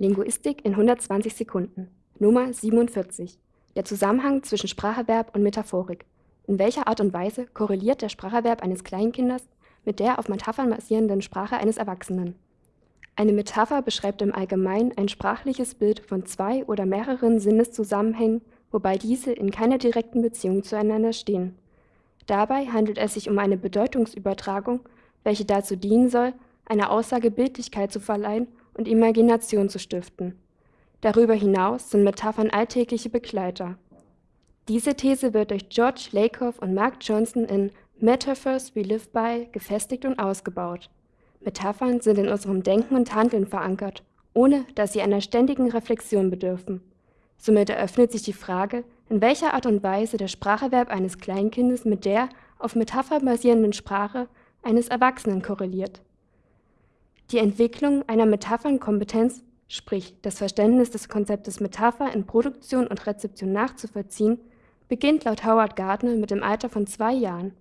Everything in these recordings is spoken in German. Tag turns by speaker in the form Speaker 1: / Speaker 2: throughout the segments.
Speaker 1: Linguistik in 120 Sekunden. Nummer 47. Der Zusammenhang zwischen Spracherwerb und Metaphorik. In welcher Art und Weise korreliert der Spracherwerb eines Kleinkindes mit der auf Metaphern basierenden Sprache eines Erwachsenen? Eine Metapher beschreibt im Allgemeinen ein sprachliches Bild von zwei oder mehreren Sinneszusammenhängen, wobei diese in keiner direkten Beziehung zueinander stehen. Dabei handelt es sich um eine Bedeutungsübertragung, welche dazu dienen soll, einer Aussage Bildlichkeit zu verleihen und Imagination zu stiften. Darüber hinaus sind Metaphern alltägliche Begleiter. Diese These wird durch George Lakoff und Mark Johnson in Metaphors We Live By gefestigt und ausgebaut. Metaphern sind in unserem Denken und Handeln verankert, ohne dass sie einer ständigen Reflexion bedürfen. Somit eröffnet sich die Frage, in welcher Art und Weise der Spracherwerb eines Kleinkindes mit der auf Metapher basierenden Sprache eines Erwachsenen korreliert. Die Entwicklung einer Metaphernkompetenz, sprich das Verständnis des Konzeptes Metapher in Produktion und Rezeption nachzuvollziehen, beginnt laut Howard Gardner mit dem Alter von zwei Jahren.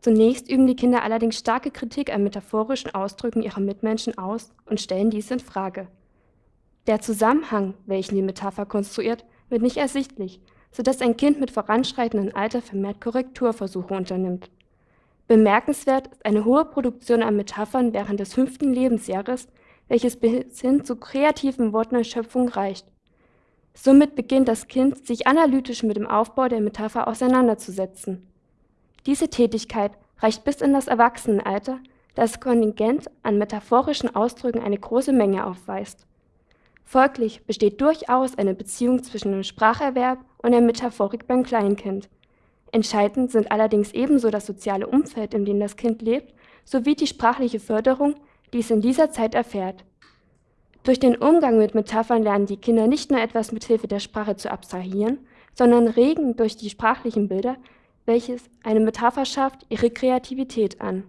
Speaker 1: Zunächst üben die Kinder allerdings starke Kritik an metaphorischen Ausdrücken ihrer Mitmenschen aus und stellen dies in Frage. Der Zusammenhang, welchen die Metapher konstruiert, wird nicht ersichtlich, sodass ein Kind mit voranschreitendem Alter vermehrt Korrekturversuche unternimmt. Bemerkenswert ist eine hohe Produktion an Metaphern während des fünften Lebensjahres, welches bis hin zu kreativen Wortneuschöpfungen reicht. Somit beginnt das Kind, sich analytisch mit dem Aufbau der Metapher auseinanderzusetzen. Diese Tätigkeit reicht bis in das Erwachsenenalter, da das Kontingent an metaphorischen Ausdrücken eine große Menge aufweist. Folglich besteht durchaus eine Beziehung zwischen dem Spracherwerb und der Metaphorik beim Kleinkind. Entscheidend sind allerdings ebenso das soziale Umfeld, in dem das Kind lebt, sowie die sprachliche Förderung, die es in dieser Zeit erfährt. Durch den Umgang mit Metaphern lernen die Kinder nicht nur etwas mit Hilfe der Sprache zu abstrahieren, sondern regen durch die sprachlichen Bilder, welches eine Metapher schafft, ihre Kreativität an